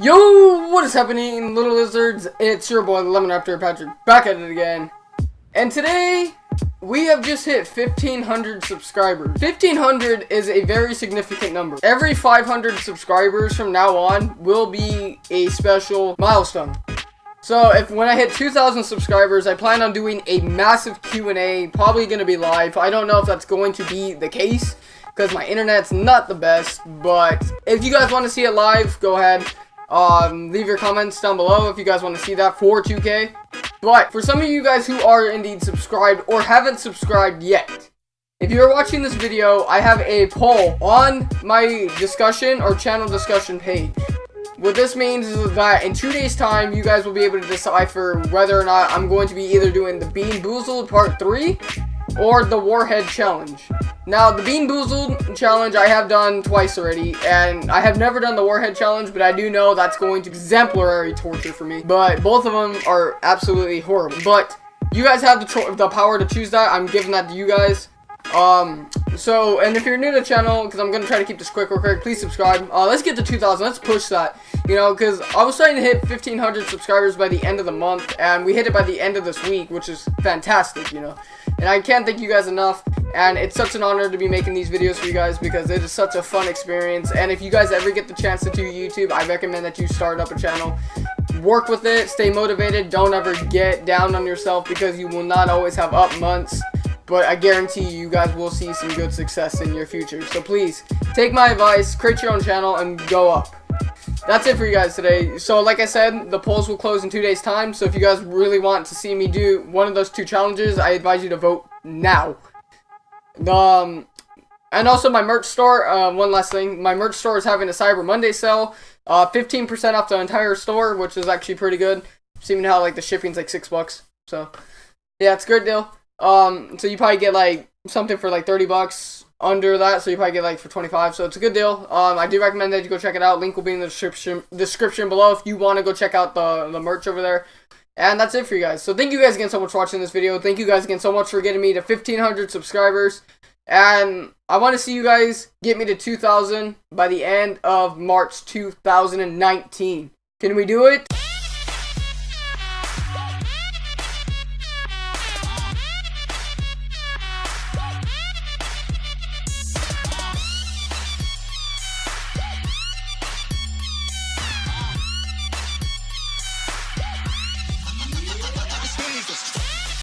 Yo, what is happening, little lizards? It's your boy, Lemon Raptor Patrick, back at it again. And today, we have just hit 1,500 subscribers. 1,500 is a very significant number. Every 500 subscribers from now on will be a special milestone. So if when I hit 2,000 subscribers, I plan on doing a massive Q&A, probably going to be live. I don't know if that's going to be the case because my internet's not the best, but if you guys want to see it live, go ahead. Um, leave your comments down below if you guys want to see that for 2K. But for some of you guys who are indeed subscribed or haven't subscribed yet, if you're watching this video, I have a poll on my discussion or channel discussion page. What this means is that in two days time, you guys will be able to decipher whether or not I'm going to be either doing the Bean Boozled Part 3 or the Warhead Challenge. Now, the Bean Boozled Challenge I have done twice already, and I have never done the Warhead Challenge, but I do know that's going to exemplary torture for me. But both of them are absolutely horrible. But you guys have the, the power to choose that. I'm giving that to you guys. Um, so, and if you're new to the channel, because I'm going to try to keep this quick real quick, please subscribe. Uh, let's get to 2,000. Let's push that. You know, because I was trying to hit 1,500 subscribers by the end of the month, and we hit it by the end of this week, which is fantastic, you know. And I can't thank you guys enough, and it's such an honor to be making these videos for you guys, because it is such a fun experience. And if you guys ever get the chance to do YouTube, I recommend that you start up a channel work with it, stay motivated, don't ever get down on yourself because you will not always have up months but I guarantee you, guys will see some good success in your future. So please, take my advice, create your own channel, and go up. That's it for you guys today. So like I said, the polls will close in two days time. So if you guys really want to see me do one of those two challenges, I advise you to vote now. Um, and also my merch store, uh, one last thing. My merch store is having a Cyber Monday sale. uh, 15% uh, off the entire store, which is actually pretty good. Seeing how like the shipping's like 6 bucks. So, yeah, it's a good deal. Um, so you probably get like something for like 30 bucks under that, so you probably get like for 25. So it's a good deal. Um, I do recommend that you go check it out. Link will be in the description description below if you want to go check out the the merch over there. And that's it for you guys. So thank you guys again so much for watching this video. Thank you guys again so much for getting me to 1,500 subscribers. And I want to see you guys get me to 2,000 by the end of March 2019. Can we do it?